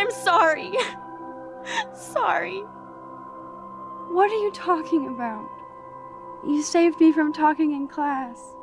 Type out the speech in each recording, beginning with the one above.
I'm sorry. sorry. What are you talking about? You saved me from talking in class.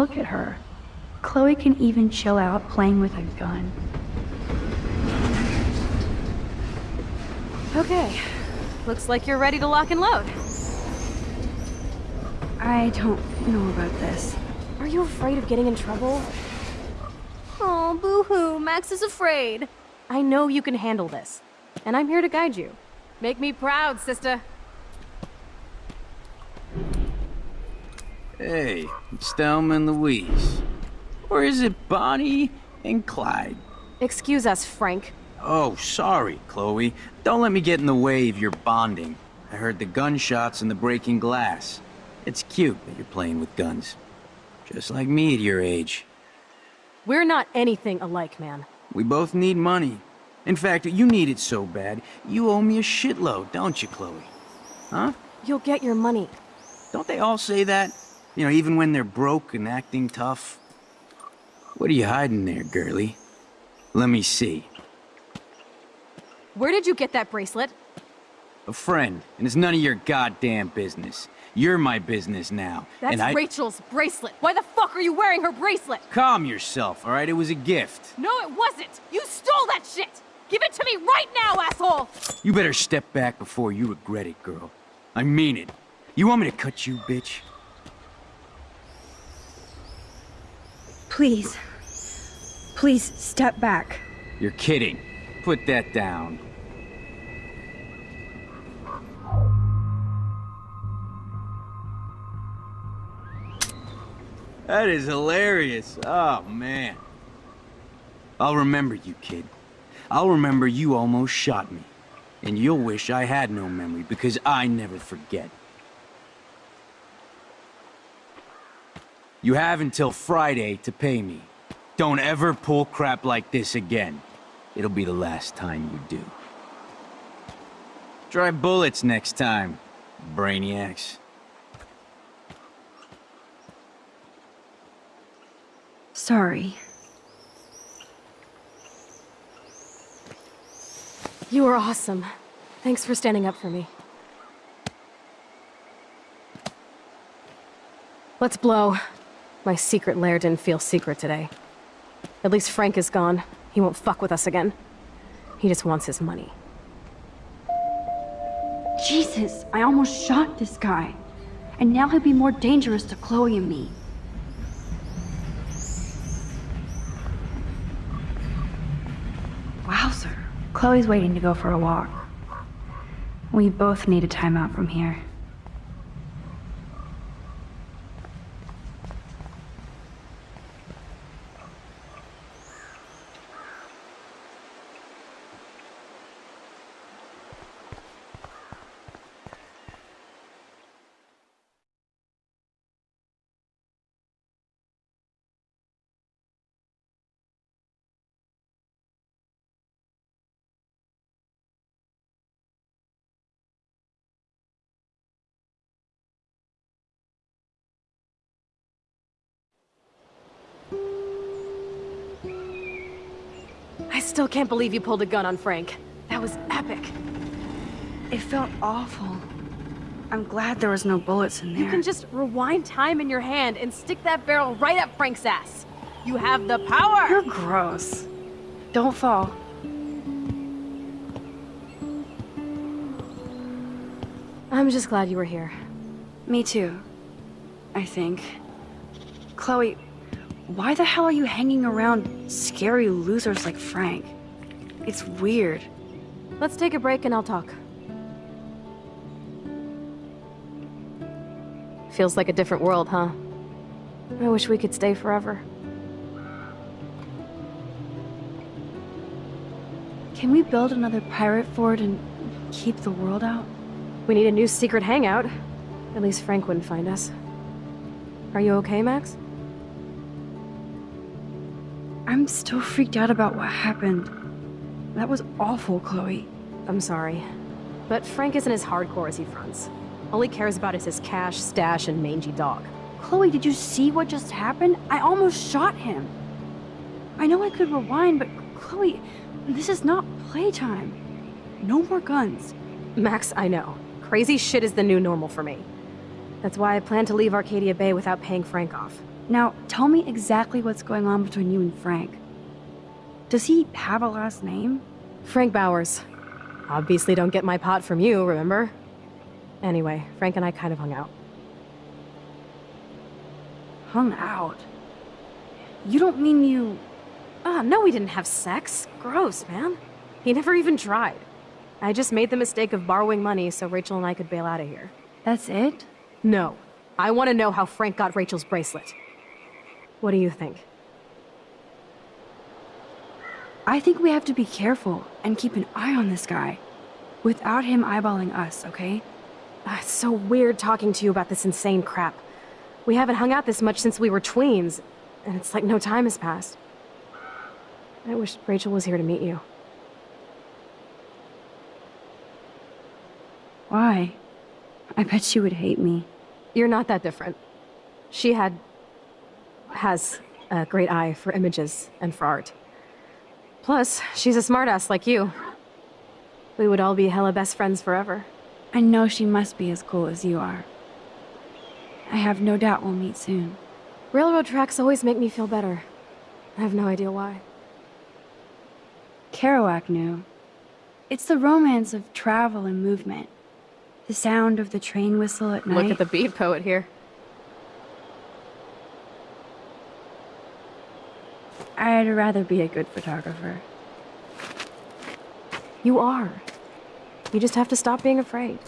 Look at her. Chloe can even chill out playing with a gun. Okay. Looks like you're ready to lock and load. I don't know about this. Are you afraid of getting in trouble? Oh, boo-hoo, Max is afraid. I know you can handle this, and I'm here to guide you. Make me proud, sister. Hey, it's Thelma and Louise. Or is it Bonnie and Clyde? Excuse us, Frank. Oh, sorry, Chloe. Don't let me get in the way of your bonding. I heard the gunshots and the breaking glass. It's cute that you're playing with guns. Just like me at your age. We're not anything alike, man. We both need money. In fact, you need it so bad, you owe me a shitload, don't you, Chloe? Huh? You'll get your money. Don't they all say that? You know, even when they're broke and acting tough. What are you hiding there, girlie? Let me see. Where did you get that bracelet? A friend, and it's none of your goddamn business. You're my business now. That's and I... Rachel's bracelet. Why the fuck are you wearing her bracelet? Calm yourself, all right? It was a gift. No, it wasn't. You stole that shit. Give it to me right now, asshole. You better step back before you regret it, girl. I mean it. You want me to cut you, bitch? Please. Please step back. You're kidding. Put that down. That is hilarious. Oh, man. I'll remember you, kid. I'll remember you almost shot me. And you'll wish I had no memory, because I never forget. You have until Friday to pay me. Don't ever pull crap like this again. It'll be the last time you do. Try bullets next time, brainiacs. Sorry. You were awesome. Thanks for standing up for me. Let's blow. My secret lair didn't feel secret today. At least Frank is gone. He won't fuck with us again. He just wants his money. Jesus, I almost shot this guy. And now he'll be more dangerous to Chloe and me. Wowzer. Chloe's waiting to go for a walk. We both need a timeout from here. Can't believe you pulled a gun on Frank. That was epic. It felt awful. I'm glad there was no bullets in there. You can just rewind time in your hand and stick that barrel right up Frank's ass. You have the power! You're gross. Don't fall. I'm just glad you were here. Me too. I think. Chloe, why the hell are you hanging around scary losers like Frank? It's weird. Let's take a break and I'll talk. Feels like a different world, huh? I wish we could stay forever. Can we build another pirate fort and keep the world out? We need a new secret hangout. At least Frank wouldn't find us. Are you okay, Max? I'm still freaked out about what happened. That was awful, Chloe. I'm sorry. But Frank isn't as hardcore as he fronts. All he cares about is his cash, stash, and mangy dog. Chloe, did you see what just happened? I almost shot him. I know I could rewind, but Chloe, this is not playtime. No more guns. Max, I know. Crazy shit is the new normal for me. That's why I plan to leave Arcadia Bay without paying Frank off. Now, tell me exactly what's going on between you and Frank. Does he have a last name? Frank Bowers. Obviously don't get my pot from you, remember? Anyway, Frank and I kind of hung out. Hung out? You don't mean you... Ah, no, we didn't have sex. Gross, man. He never even tried. I just made the mistake of borrowing money so Rachel and I could bail out of here. That's it? No. I want to know how Frank got Rachel's bracelet. What do you think? I think we have to be careful and keep an eye on this guy. Without him eyeballing us, okay? Ah, it's so weird talking to you about this insane crap. We haven't hung out this much since we were tweens, and it's like no time has passed. I wish Rachel was here to meet you. Why? I bet she would hate me. You're not that different. She had... has a great eye for images and for art. Plus, she's a smartass like you. We would all be hella best friends forever. I know she must be as cool as you are. I have no doubt we'll meet soon. Railroad tracks always make me feel better. I have no idea why. Kerouac knew. It's the romance of travel and movement. The sound of the train whistle at night. Look at the beat poet here. I'd rather be a good photographer. You are. You just have to stop being afraid.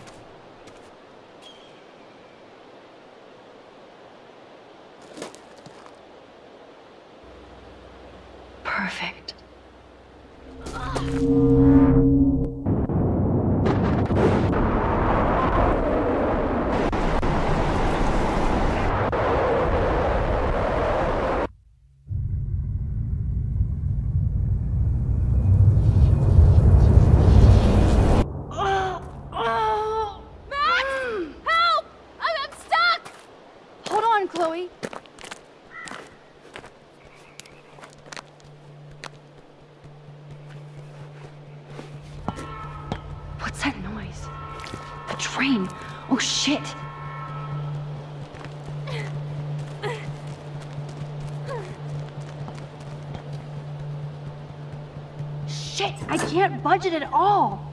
Budget at all.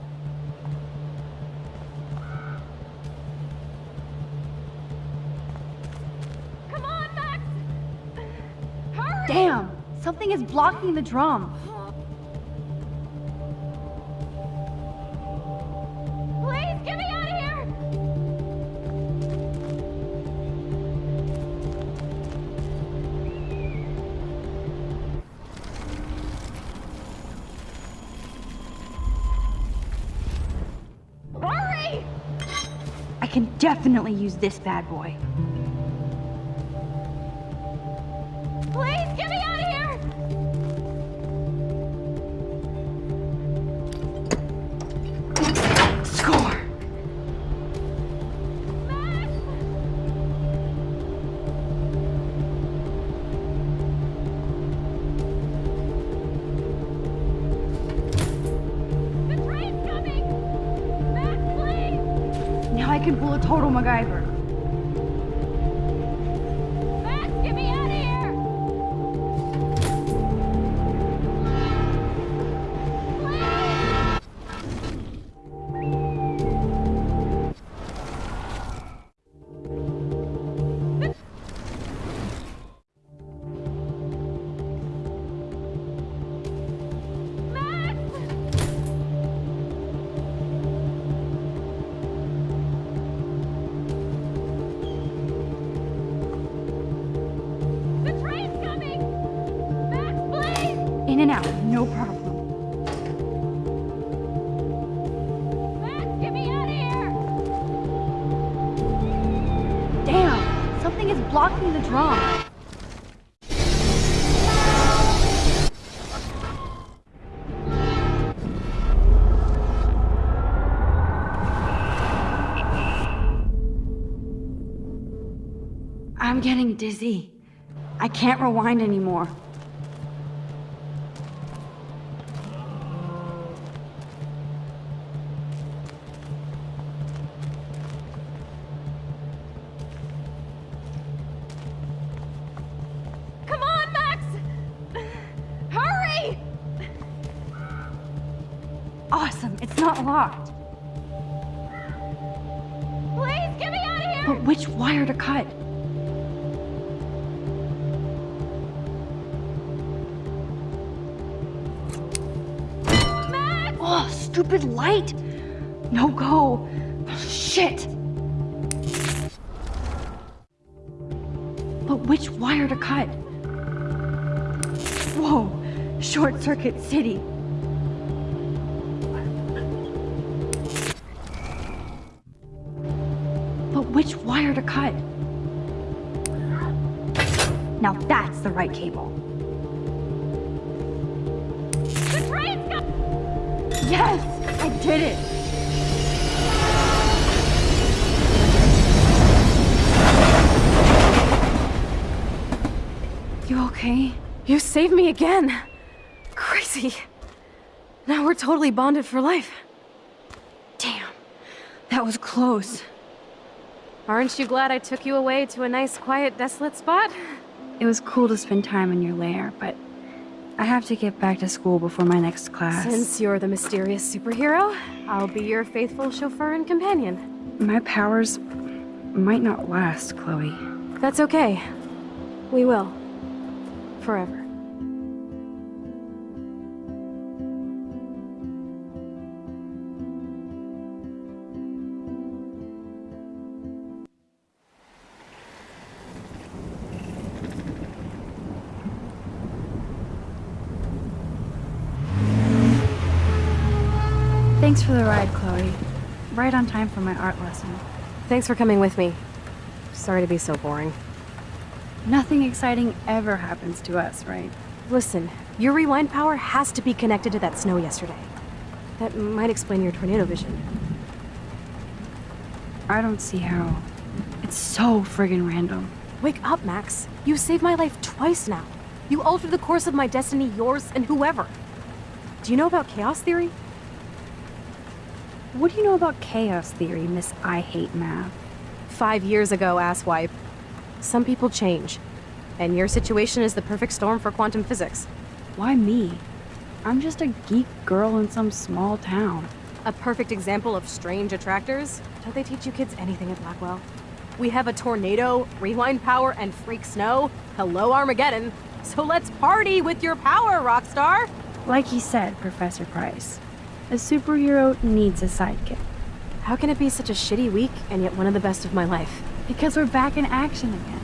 Come on, Max! Hurry! Damn, something is blocking the drum. This bad boy. Please, get me out of here! Score! The train's coming! Max, please! Now I can pull a total MacGyver. Dizzy. I can't rewind anymore. Stupid light! No go! Shit! But which wire to cut? Whoa! Short Circuit City! But which wire to cut? Now that's the right cable. Yes! I did it! You okay? You saved me again! Crazy. Now we're totally bonded for life. Damn, that was close. Aren't you glad I took you away to a nice, quiet, desolate spot? It was cool to spend time in your lair, but I have to get back to school before my next class. Since you're the mysterious superhero, I'll be your faithful chauffeur and companion. my powers might not last, Chloe. That's okay. We will. Forever. For the ride, Chloe. Right on time for my art lesson. Thanks for coming with me. Sorry to be so boring. Nothing exciting ever happens to us, right? Listen, your rewind power has to be connected to that snow yesterday. That might explain your tornado vision. I don't see how. It's so friggin' random. Wake up, Max. You saved my life twice now. You altered the course of my destiny, yours, and whoever. Do you know about chaos theory? What do you know about chaos theory, Miss I Hate Math? Five years ago, asswipe. Some people change. And your situation is the perfect storm for quantum physics. Why me? I'm just a geek girl in some small town. A perfect example of strange attractors. Don't they teach you kids anything at Blackwell? We have a tornado, rewind power, and freak snow. Hello, Armageddon. So let's party with your power, Rockstar! Like he said, Professor Price, a superhero needs a sidekick. How can it be such a shitty week and yet one of the best of my life? Because we're back in action again.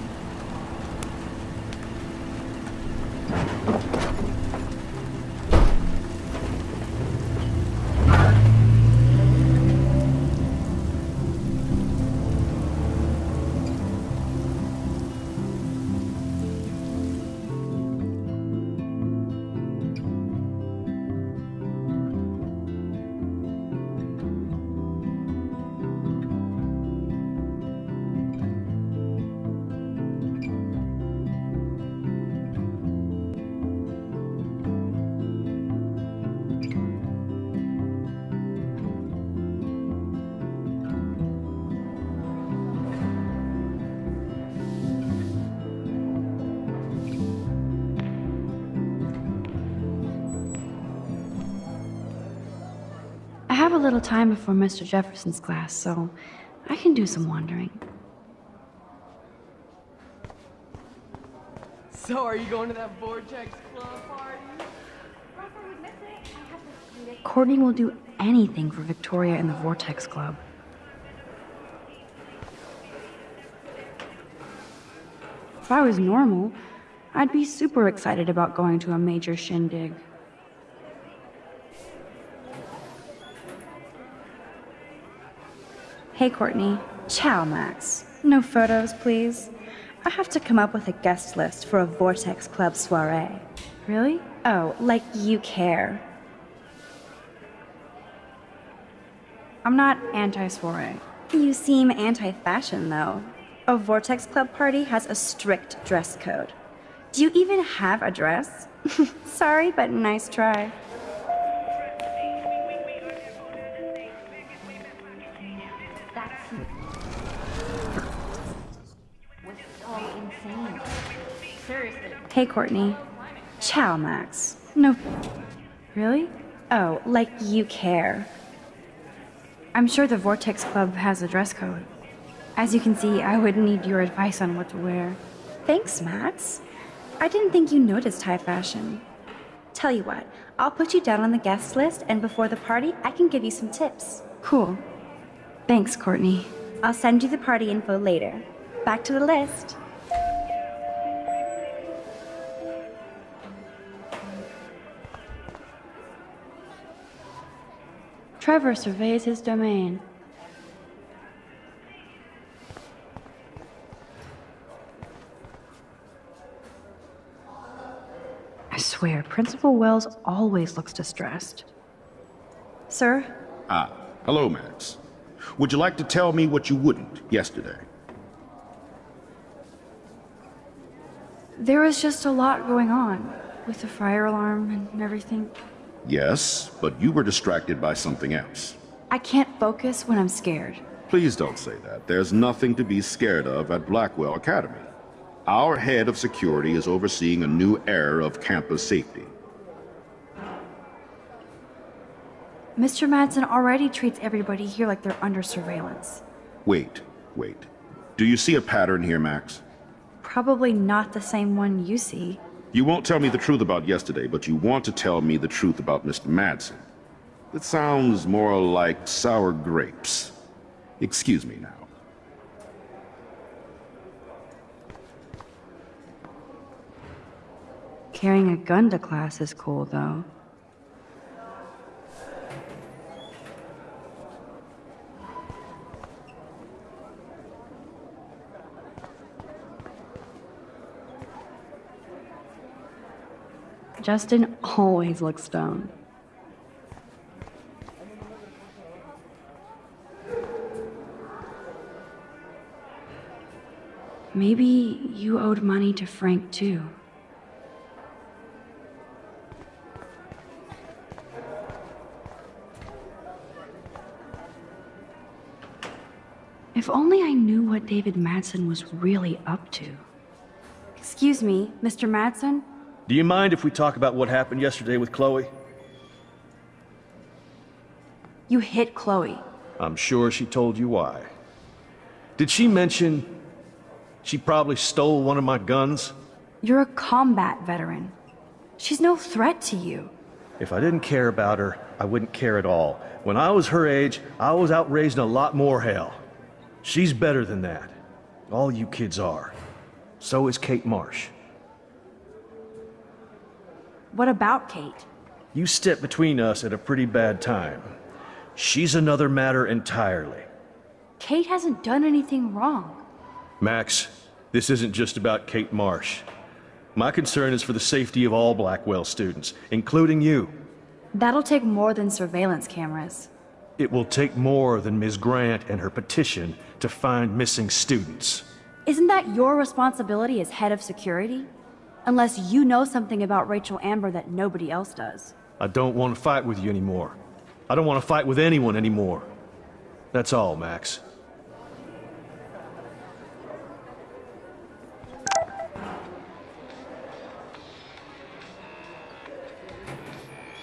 Little time before Mr. Jefferson's class, so I can do some wandering. So, are you going to that Vortex Club party? Courtney will do anything for Victoria and the Vortex Club. If I was normal, I'd be super excited about going to a major shindig. Hey, Courtney. Ciao, Max. No photos, please. I have to come up with a guest list for a Vortex Club soiree. Really? Oh, like you care. I'm not anti soiree. You seem anti fashion, though. A Vortex Club party has a strict dress code. Do you even have a dress? Sorry, but nice try. Hey, Courtney. Ciao, Max. No. Really? Oh, like you care. I'm sure the Vortex Club has a dress code. As you can see, I would need your advice on what to wear. Thanks, Max. I didn't think you noticed high fashion. Tell you what, I'll put you down on the guest list, and before the party, I can give you some tips. Cool. Thanks, Courtney. I'll send you the party info later. Back to the list. Trevor surveys his domain. I swear, Principal Wells always looks distressed. Sir? Ah, hello, Max. Would you like to tell me what you wouldn't yesterday? There was just a lot going on with the fire alarm and everything. Yes, but you were distracted by something else. I can't focus when I'm scared. Please don't say that. There's nothing to be scared of at Blackwell Academy. Our head of security is overseeing a new era of campus safety. Mr. Madsen already treats everybody here like they're under surveillance. Wait, wait. Do you see a pattern here, Max? Probably not the same one you see. You won't tell me the truth about yesterday, but you want to tell me the truth about Mr. Madsen. That sounds more like sour grapes. Excuse me now. Carrying a gun to class is cool, though. Justin always looks stoned. Maybe you owed money to Frank, too. If only I knew what David Madsen was really up to. Excuse me, Mr. Madsen? Do you mind if we talk about what happened yesterday with Chloe? You hit Chloe. I'm sure she told you why. Did she mention she probably stole one of my guns? You're a combat veteran. She's no threat to you. If I didn't care about her, I wouldn't care at all. When I was her age, I was out raising a lot more hell. She's better than that. All you kids are. So is Kate Marsh. What about Kate? You stepped between us at a pretty bad time. She's another matter entirely. Kate hasn't done anything wrong. Max, this isn't just about Kate Marsh. My concern is for the safety of all Blackwell students, including you. That'll take more than surveillance cameras. It will take more than Ms. Grant and her petition to find missing students. Isn't that your responsibility as head of security? Unless you know something about Rachel Amber that nobody else does. I don't want to fight with you anymore. I don't want to fight with anyone anymore. That's all, Max.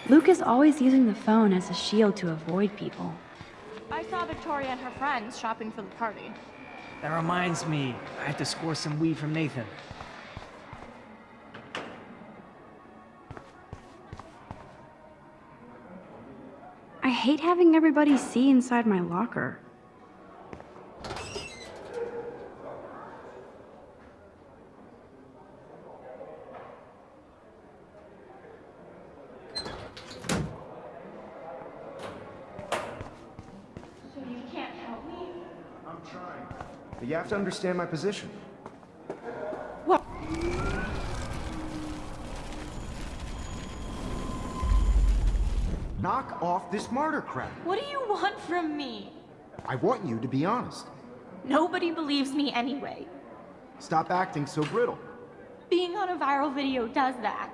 Luke is always using the phone as a shield to avoid people. I saw Victoria and her friends shopping for the party. That reminds me, I have to score some weed from Nathan. Hate having everybody see inside my locker. So you can't help me? I'm trying. But you have to understand my position. Knock off this martyr crap. What do you want from me? I want you to be honest. Nobody believes me anyway. Stop acting so brittle. Being on a viral video does that.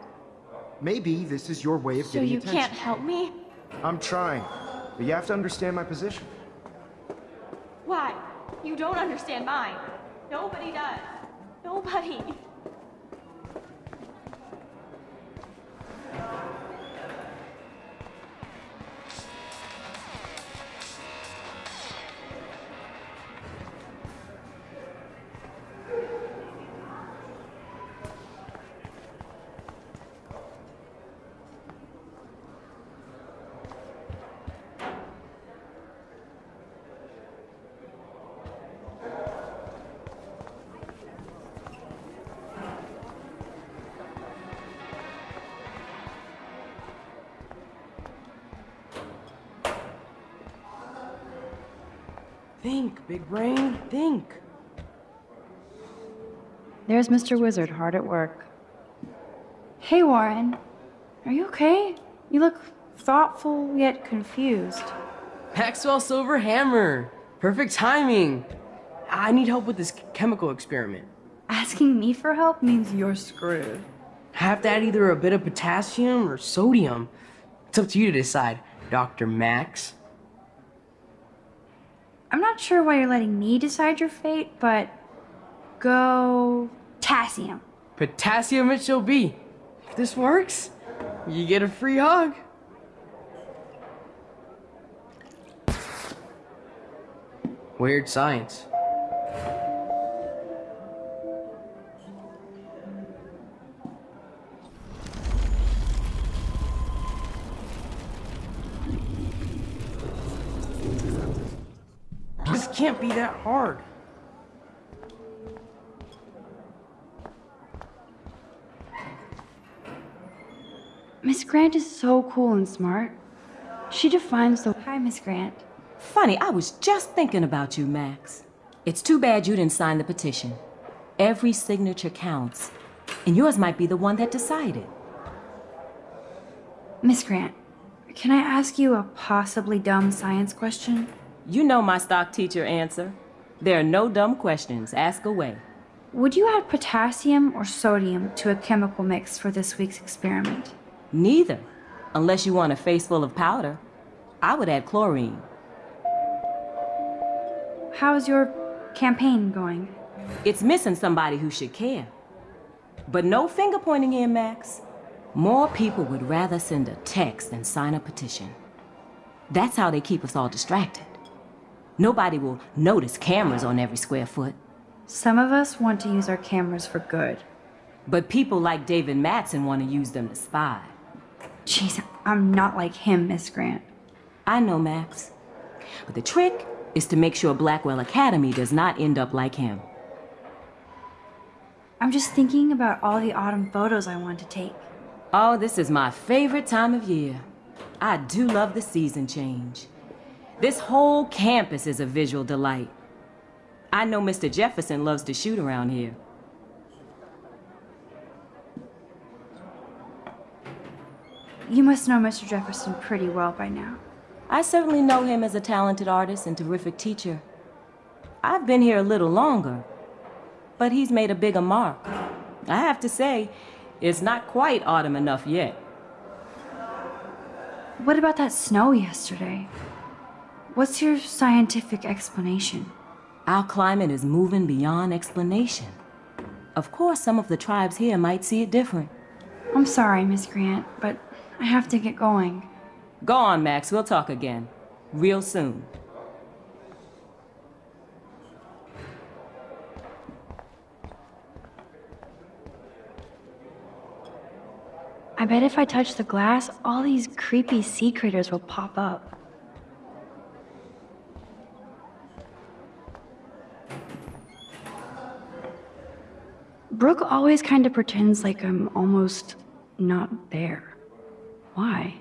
Maybe this is your way of So getting you attention. can't help me? I'm trying, but you have to understand my position. Why? You don't understand mine. Nobody does. Nobody. Think, big brain, think. There's Mr. Wizard hard at work. Hey, Warren. Are you okay? You look thoughtful yet confused. Maxwell Silver Hammer. Perfect timing. I need help with this chemical experiment. Asking me for help means you're screwed. I have to add either a bit of potassium or sodium. It's up to you to decide, Dr. Max. I'm not sure why you're letting me decide your fate, but go potassium. Potassium it shall be. If this works, you get a free hug. Weird science. Can't be that hard. Miss Grant is so cool and smart. She defines the. Hi, Miss Grant. Funny, I was just thinking about you, Max. It's too bad you didn't sign the petition. Every signature counts, and yours might be the one that decided. Miss Grant, can I ask you a possibly dumb science question? You know my stock teacher answer. There are no dumb questions. Ask away. Would you add potassium or sodium to a chemical mix for this week's experiment? Neither, unless you want a face full of powder. I would add chlorine. How's your campaign going? It's missing somebody who should care. But no finger pointing here, Max. More people would rather send a text than sign a petition. That's how they keep us all distracted. Nobody will notice cameras on every square foot. Some of us want to use our cameras for good. But people like David Madsen want to use them to spy. Jeez, I'm not like him, Miss Grant. I know, Max. But the trick is to make sure Blackwell Academy does not end up like him. I'm just thinking about all the autumn photos I want to take. Oh, this is my favorite time of year. I do love the season change. This whole campus is a visual delight. I know Mr. Jefferson loves to shoot around here. You must know Mr. Jefferson pretty well by now. I certainly know him as a talented artist and terrific teacher. I've been here a little longer, but he's made a bigger mark. I have to say, it's not quite autumn enough yet. What about that snow yesterday? What's your scientific explanation? Our climate is moving beyond explanation. Of course, some of the tribes here might see it different. I'm sorry, Miss Grant, but I have to get going. Go on, Max. We'll talk again. Real soon. I bet if I touch the glass, all these creepy sea critters will pop up. Brooke always kind of pretends like I'm almost not there. Why?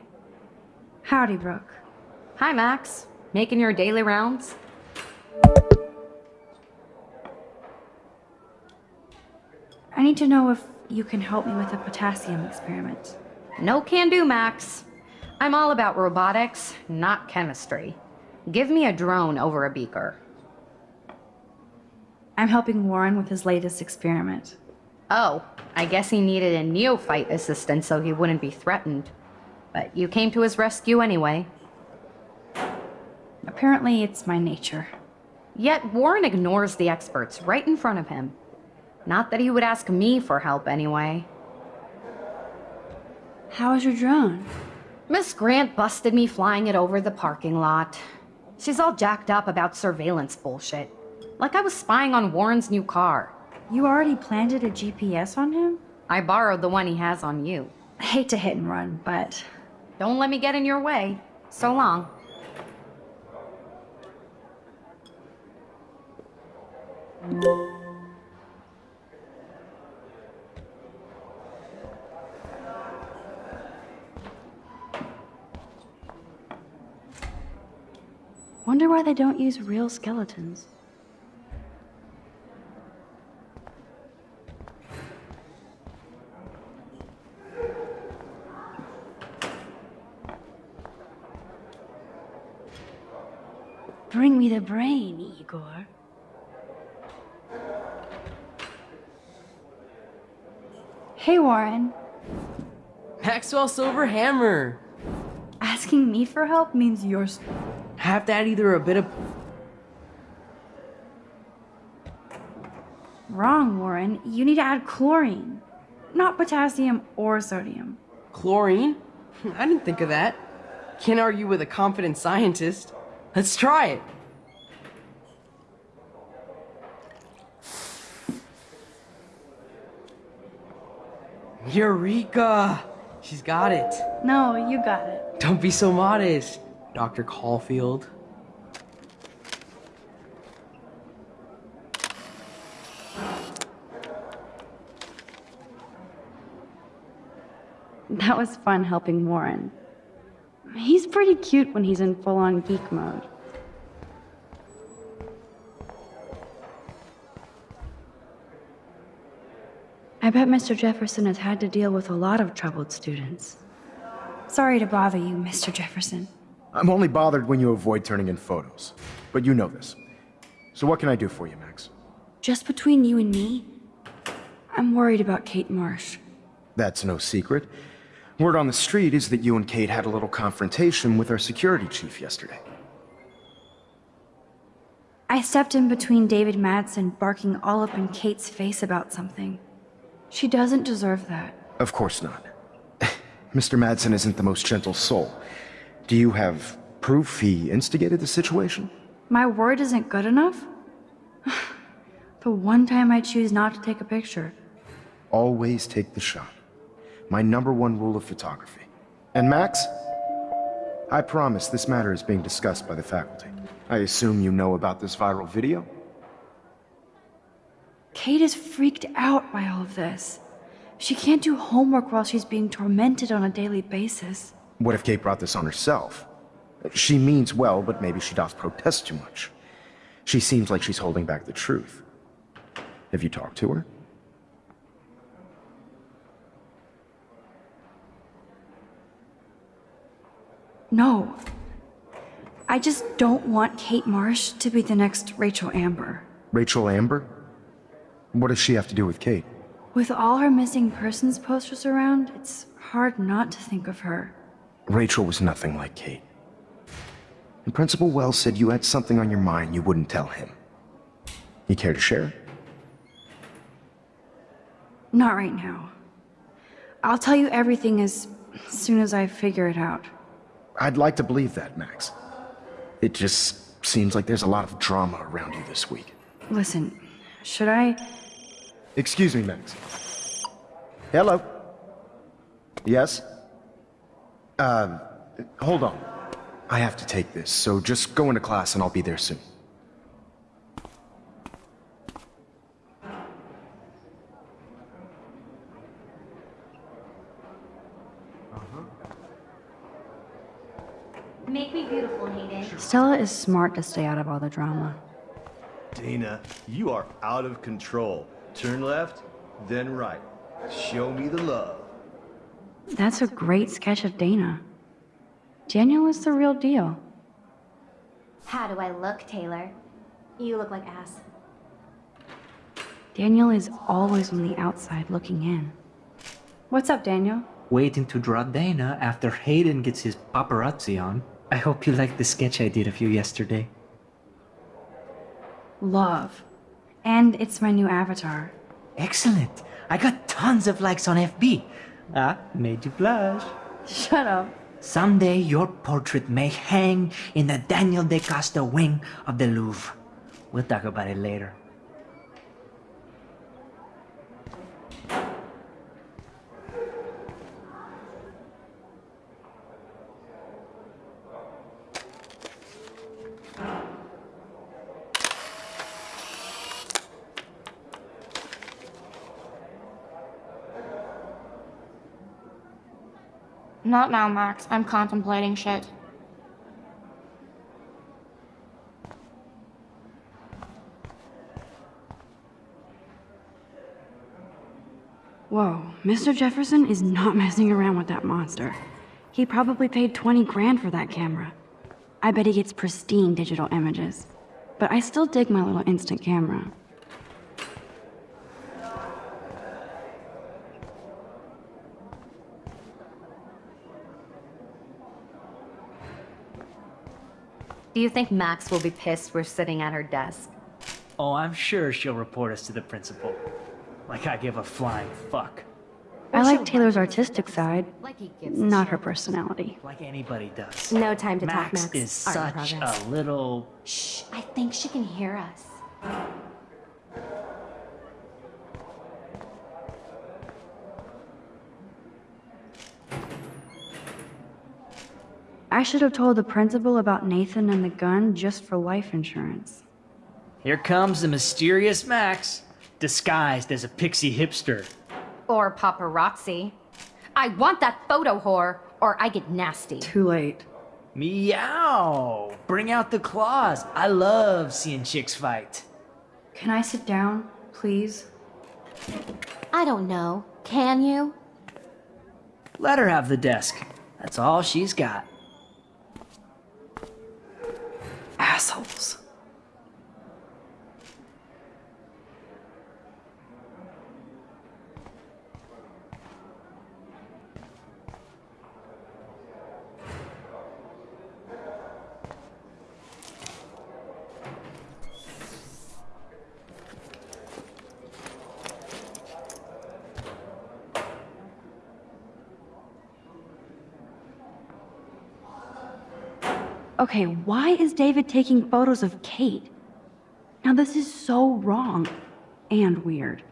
Howdy, Brooke. Hi, Max. Making your daily rounds? I need to know if you can help me with a potassium experiment. No can do, Max. I'm all about robotics, not chemistry. Give me a drone over a beaker. I'm helping Warren with his latest experiment. Oh, I guess he needed a neophyte assistant so he wouldn't be threatened. But you came to his rescue anyway. Apparently, it's my nature. Yet Warren ignores the experts right in front of him. Not that he would ask me for help anyway. How is your drone? Miss Grant busted me flying it over the parking lot. She's all jacked up about surveillance bullshit. Like I was spying on Warren's new car. You already planted a GPS on him? I borrowed the one he has on you. I hate to hit and run, but... Don't let me get in your way. So long. Wonder why they don't use real skeletons. Bring me the brain, Igor. Hey, Warren. Maxwell Silver Hammer. Asking me for help means you're... Have to add either a bit of Wrong, Warren. You need to add chlorine. Not potassium or sodium. chlorine. I didn't think of that. Can't argue with a confident scientist. Let's try it. Eureka! She's got it. No, you got it. Don't be so modest, Dr. Caulfield. That was fun helping Warren. He's pretty cute when he's in full on geek mode. I bet Mr. Jefferson has had to deal with a lot of troubled students. Sorry to bother you, Mr. Jefferson. I'm only bothered when you avoid turning in photos. But you know this. So what can I do for you, Max? Just between you and me, I'm worried about Kate Marsh. That's no secret. Word on the street is that you and Kate had a little confrontation with our security chief yesterday. I stepped in between David Madsen barking all up in Kate's face about something. She doesn't deserve that. Of course not. Mr. Madsen isn't the most gentle soul. Do you have proof he instigated the situation? My word isn't good enough? the one time I choose not to take a picture. Always take the shot. My number one rule of photography. And Max? I promise this matter is being discussed by the faculty. I assume you know about this viral video? Kate is freaked out by all of this. She can't do homework while she's being tormented on a daily basis. What if Kate brought this on herself? She means well, but maybe she does protest too much. She seems like she's holding back the truth. Have you talked to her? No. I just don't want Kate Marsh to be the next Rachel Amber. Rachel Amber? What does she have to do with Kate? With all her missing persons posters around, it's hard not to think of her. Rachel was nothing like Kate. And Principal Wells said you had something on your mind you wouldn't tell him. You care to share? Not right now. I'll tell you everything as as soon as I figure it out. I'd like to believe that, Max. It just seems like there's a lot of drama around you this week. Listen, should I... Excuse me, Max. Hello? Yes? Uh, hold on. I have to take this, so just go into class and I'll be there soon. Make me beautiful, Hayden. Stella is smart to stay out of all the drama. Dana, you are out of control. Turn left, then right. Show me the love. That's a great sketch of Dana. Daniel is the real deal. How do I look, Taylor? You look like ass. Daniel is always on the outside looking in. What's up, Daniel? Waiting to draw Dana after Hayden gets his paparazzi on. I hope you like the sketch I did of you yesterday. Love. And it's my new avatar. Excellent. I got tons of likes on FB. Ah, made you blush. Shut up. Someday your portrait may hang in the Daniel DaCosta wing of the Louvre. We'll talk about it later. Not now, Max. I'm contemplating shit. Whoa, Mr. Jefferson is not messing around with that monster. He probably paid 20 grand for that camera. I bet he gets pristine digital images. But I still dig my little instant camera. Do you think Max will be pissed we're sitting at her desk? Oh, I'm sure she'll report us to the principal. Like I give a flying fuck. I like Taylor's artistic side, Like he gives a not her personality. Like anybody does. No time to Max talk, Max. is Art such progress. a little... Shh, I think she can hear us. I should have told the principal about Nathan and the gun just for life insurance. Here comes the mysterious Max, disguised as a pixie hipster. Or paparazzi. I want that photo whore, or I get nasty. Too late. Meow! Bring out the claws. I love seeing chicks fight. Can I sit down, please? I don't know. Can you? Let her have the desk. That's all she's got. Assholes. Okay, why is David taking photos of Kate? Now, this is so wrong and weird.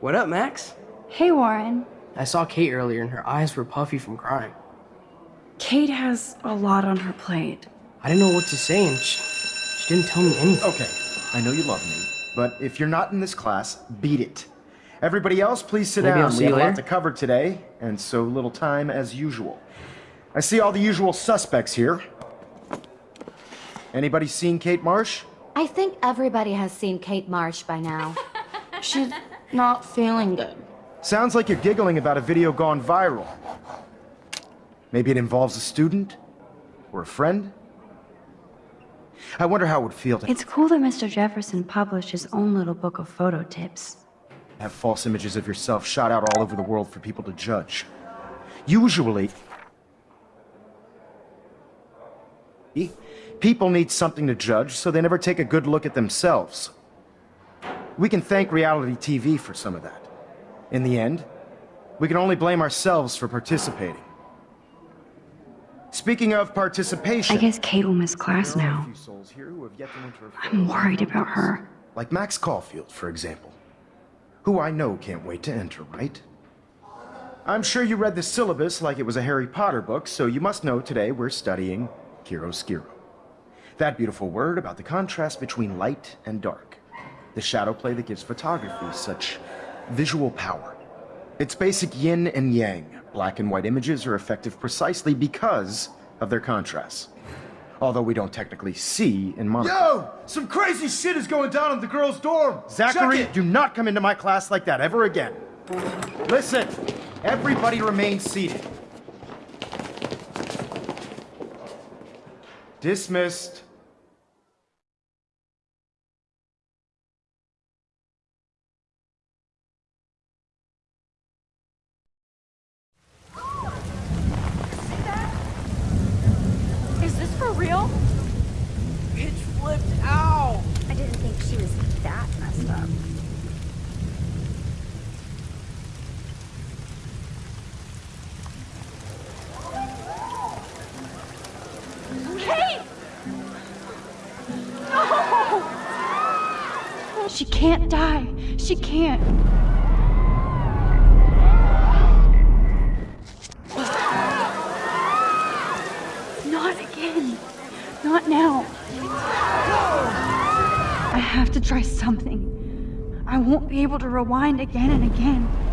What up, Max? Hey, Warren. I saw Kate earlier and her eyes were puffy from crying. Kate has a lot on her plate. I didn't know what to say and she, she didn't tell me anything. Okay, I know you love me, but if you're not in this class, beat it. Everybody else, please sit Maybe down. I'll see we have a lot to cover today, and so little time as usual. I see all the usual suspects here. Anybody seen Kate Marsh? I think everybody has seen Kate Marsh by now. She's not feeling good. Sounds like you're giggling about a video gone viral. Maybe it involves a student? Or a friend? I wonder how it would feel to It's cool that Mr. Jefferson published his own little book of photo tips. have false images of yourself shot out all over the world for people to judge. Usually, People need something to judge, so they never take a good look at themselves. We can thank reality TV for some of that. In the end, we can only blame ourselves for participating. Speaking of participation... I guess Kate will miss class there are a now. few souls here who have yet to enter a I'm worried about her. Like Max Caulfield, for example. Who I know can't wait to enter, right? I'm sure you read the syllabus like it was a Harry Potter book, so you must know today we're studying chiaroscuro. That beautiful word about the contrast between light and dark. The shadow play that gives photography such visual power. It's basic yin and yang. Black and white images are effective precisely because of their contrasts. Although we don't technically see in monochrome. Yo! Some crazy shit is going down in the girls' dorm! Zachary, do not come into my class like that ever again. Listen, everybody remain seated. Dismissed. She can't. Not again. Not now. I have to try something. I won't be able to rewind again and again.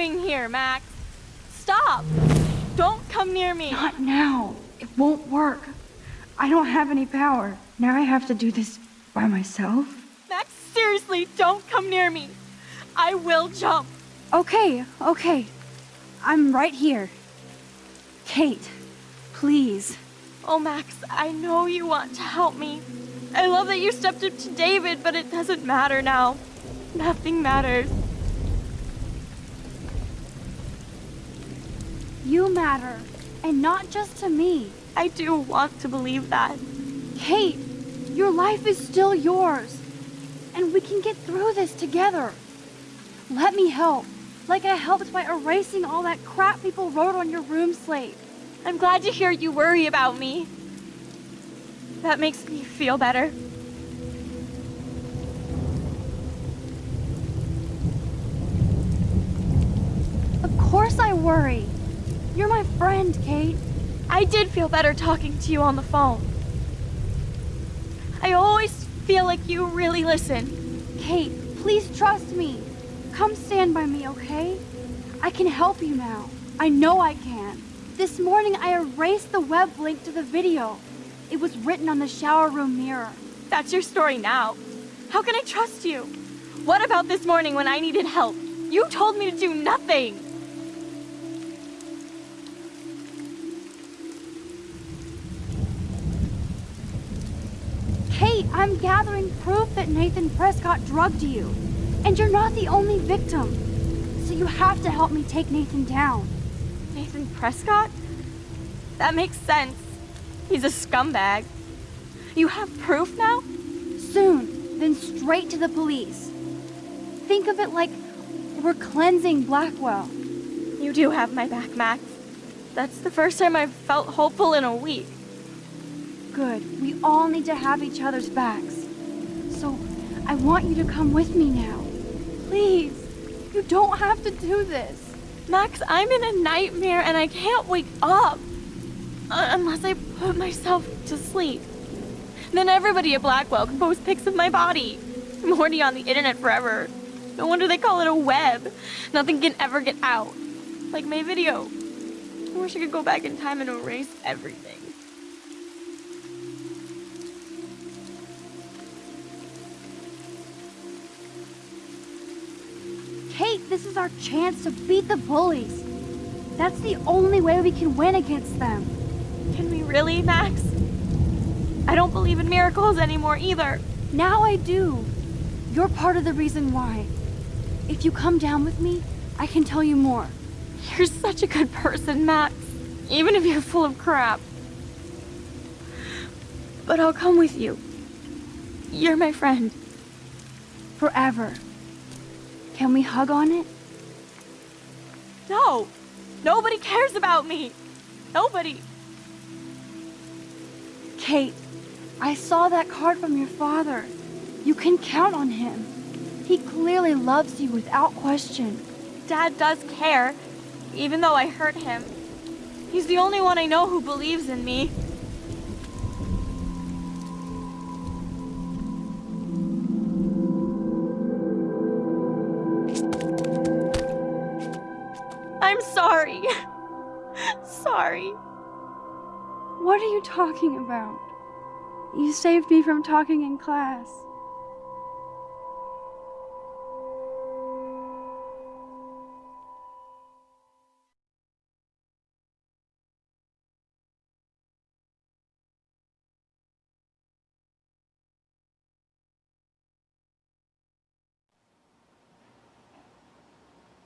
Doing here, Max? Stop! Don't come near me! Not now. It won't work. I don't have any power. Now I have to do this by myself. Max, seriously, don't come near me! I will jump! Okay, okay. I'm right here. Kate, please. Oh, Max, I know you want to help me. I love that you stepped up to David, but it doesn't matter now. Nothing matters. You matter. And not just to me. I do want to believe that. Kate, your life is still yours. And we can get through this together. Let me help. Like I helped by erasing all that crap people wrote on your room slate. I'm glad to hear you worry about me. That makes me feel better. Of course I worry. You're my friend, Kate. I did feel better talking to you on the phone. I always feel like you really listen. Kate, please trust me. Come stand by me, okay? I can help you now. I know I can. This morning I erased the web link to the video. It was written on the shower room mirror. That's your story now. How can I trust you? What about this morning when I needed help? You told me to do nothing. Kate, I'm gathering proof that Nathan Prescott drugged you. And you're not the only victim. So you have to help me take Nathan down. Nathan Prescott? That makes sense. He's a scumbag. You have proof now? Soon, then straight to the police. Think of it like we're cleansing Blackwell. You do have my back, Max. That's the first time I've felt hopeful in a week. Good. We all need to have each other's backs. So, I want you to come with me now. Please. You don't have to do this. Max, I'm in a nightmare and I can't wake up. Uh, unless I put myself to sleep. Then everybody at Blackwell can post pics of my body. I'm already on the internet forever. No wonder they call it a web. Nothing can ever get out. Like my video. I wish I could go back in time and erase everything. This is our chance to beat the bullies. That's the only way we can win against them. Can we really, Max? I don't believe in miracles anymore either. Now I do. You're part of the reason why. If you come down with me, I can tell you more. You're such a good person, Max. Even if you're full of crap. But I'll come with you. You're my friend. Forever. Can we hug on it? No! Nobody cares about me! Nobody! Kate, I saw that card from your father. You can count on him. He clearly loves you without question. Dad does care, even though I hurt him. He's the only one I know who believes in me. You talking about? You saved me from talking in class.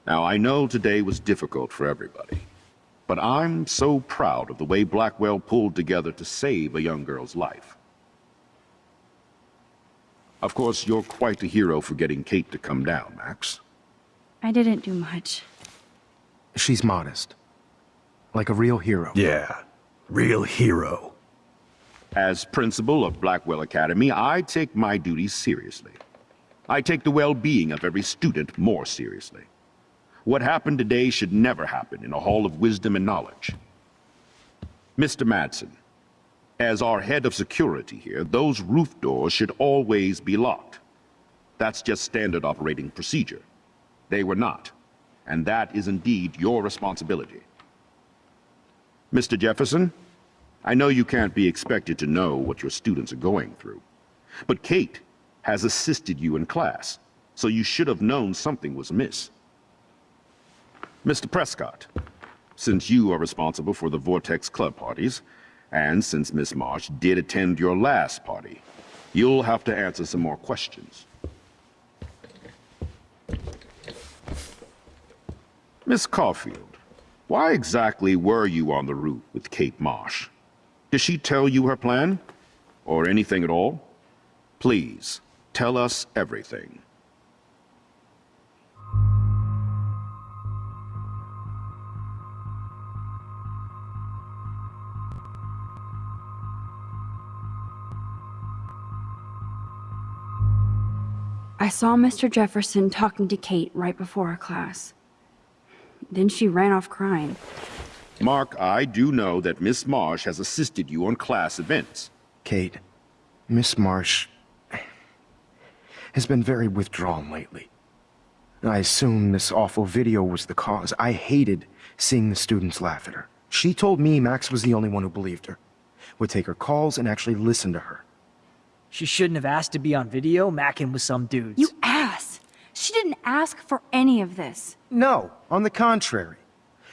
Now, I know today was difficult for everybody, but I'm so proud of the way Blackwell pulled together to save a young girl's life. Of course, you're quite a hero for getting Kate to come down, Max. I didn't do much. She's modest. Like a real hero. Yeah, real hero. As principal of Blackwell Academy, I take my duties seriously. I take the well-being of every student more seriously. What happened today should never happen in a hall of wisdom and knowledge. Mr. Madsen, as our head of security here, those roof doors should always be locked. That's just standard operating procedure. They were not, and that is indeed your responsibility. Mr. Jefferson, I know you can't be expected to know what your students are going through, but Kate has assisted you in class, so you should have known something was amiss. Mr. Prescott, since you are responsible for the Vortex Club parties, and since Miss Marsh did attend your last party, you'll have to answer some more questions. Miss Caulfield, why exactly were you on the roof with Kate Marsh? Did she tell you her plan? Or anything at all? Please, tell us everything. I saw Mr. Jefferson talking to Kate right before our class. Then she ran off crying. Mark, I do know that Miss Marsh has assisted you on class events. Kate, Miss Marsh has been very withdrawn lately. I assume this awful video was the cause. I hated seeing the students laugh at her. She told me Max was the only one who believed her, would take her calls and actually listen to her. She shouldn't have asked to be on video, macking with some dudes. You ass! She didn't ask for any of this. No, on the contrary.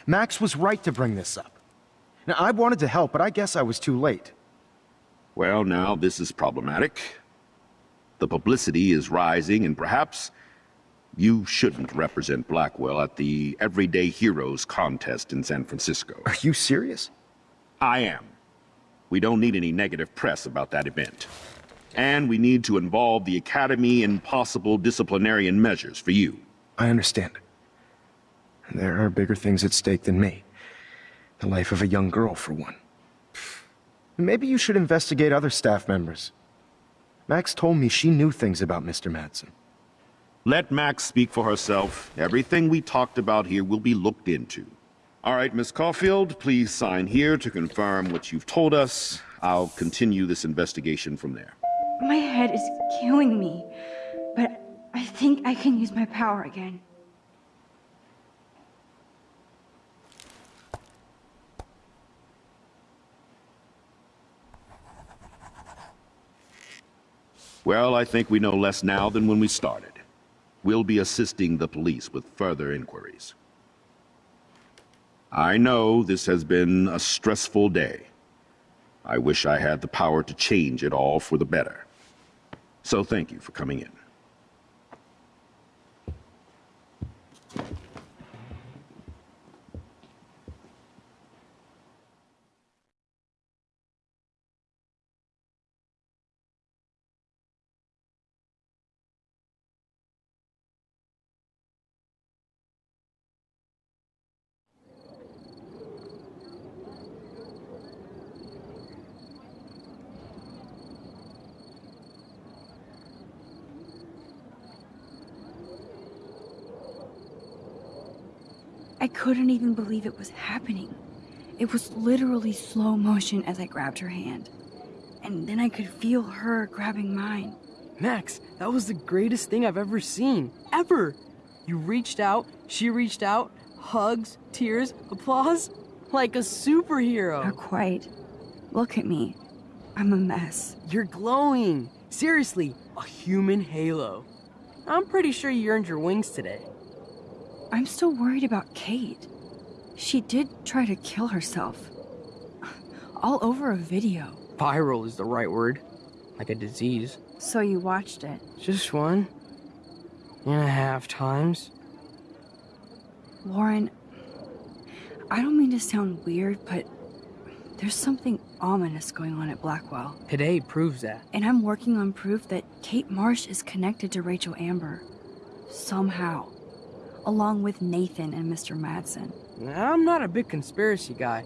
Max was right to bring this up. Now, I wanted to help, but I guess I was too late. Well, now, this is problematic. The publicity is rising, and perhaps you shouldn't represent Blackwell at the Everyday Heroes contest in San Francisco. Are you serious? I am. We don't need any negative press about that event. And we need to involve the Academy in possible disciplinarian measures for you. I understand. There are bigger things at stake than me. The life of a young girl, for one. Maybe you should investigate other staff members. Max told me she knew things about Mr. Madsen. Let Max speak for herself. Everything we talked about here will be looked into. All right, Miss Caulfield, please sign here to confirm what you've told us. I'll continue this investigation from there. My head is killing me, but I think I can use my power again. Well, I think we know less now than when we started. We'll be assisting the police with further inquiries. I know this has been a stressful day. I wish I had the power to change it all for the better. So thank you for coming in. I couldn't even believe it was happening. It was literally slow motion as I grabbed her hand. And then I could feel her grabbing mine. Max, that was the greatest thing I've ever seen. Ever! You reached out, she reached out, hugs, tears, applause. Like a superhero. Not quite. Look at me. I'm a mess. You're glowing. Seriously, a human halo. I'm pretty sure you earned your wings today. I'm still worried about Kate. She did try to kill herself. All over a video. Viral is the right word. Like a disease. So you watched it? Just one and a half times. Warren, I don't mean to sound weird, but there's something ominous going on at Blackwell. Today proves that. And I'm working on proof that Kate Marsh is connected to Rachel Amber. Somehow. Along with Nathan and Mr. Madsen. I'm not a big conspiracy guy,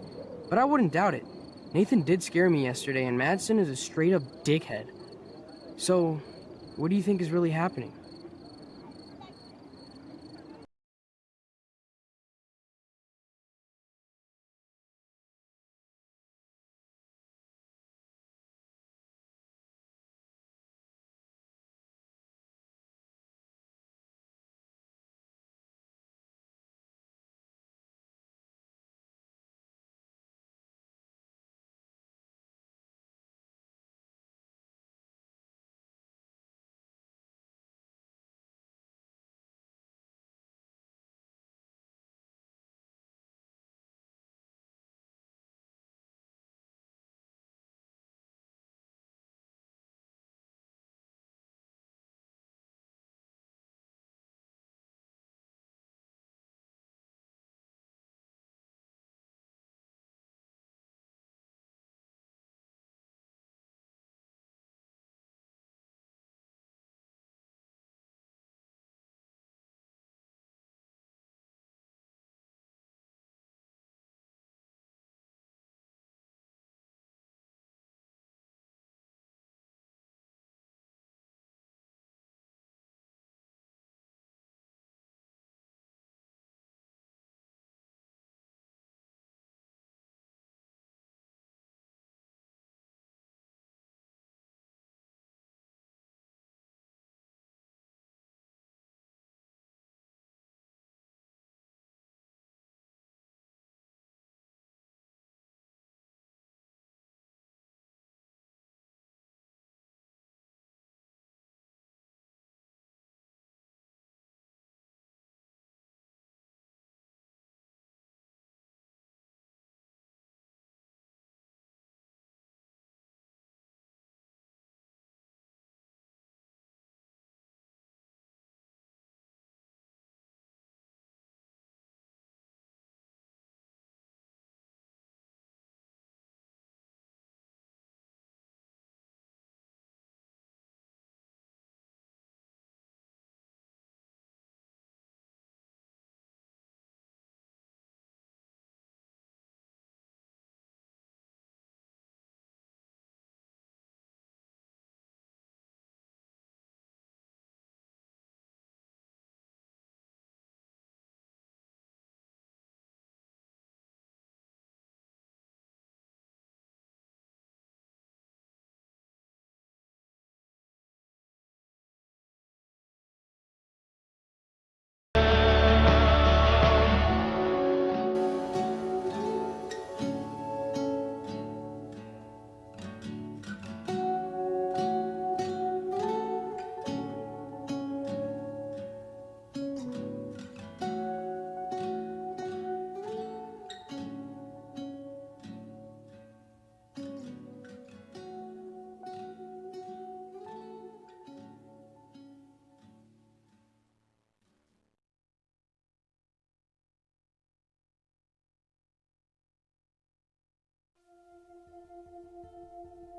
but I wouldn't doubt it. Nathan did scare me yesterday, and Madsen is a straight up dickhead. So, what do you think is really happening?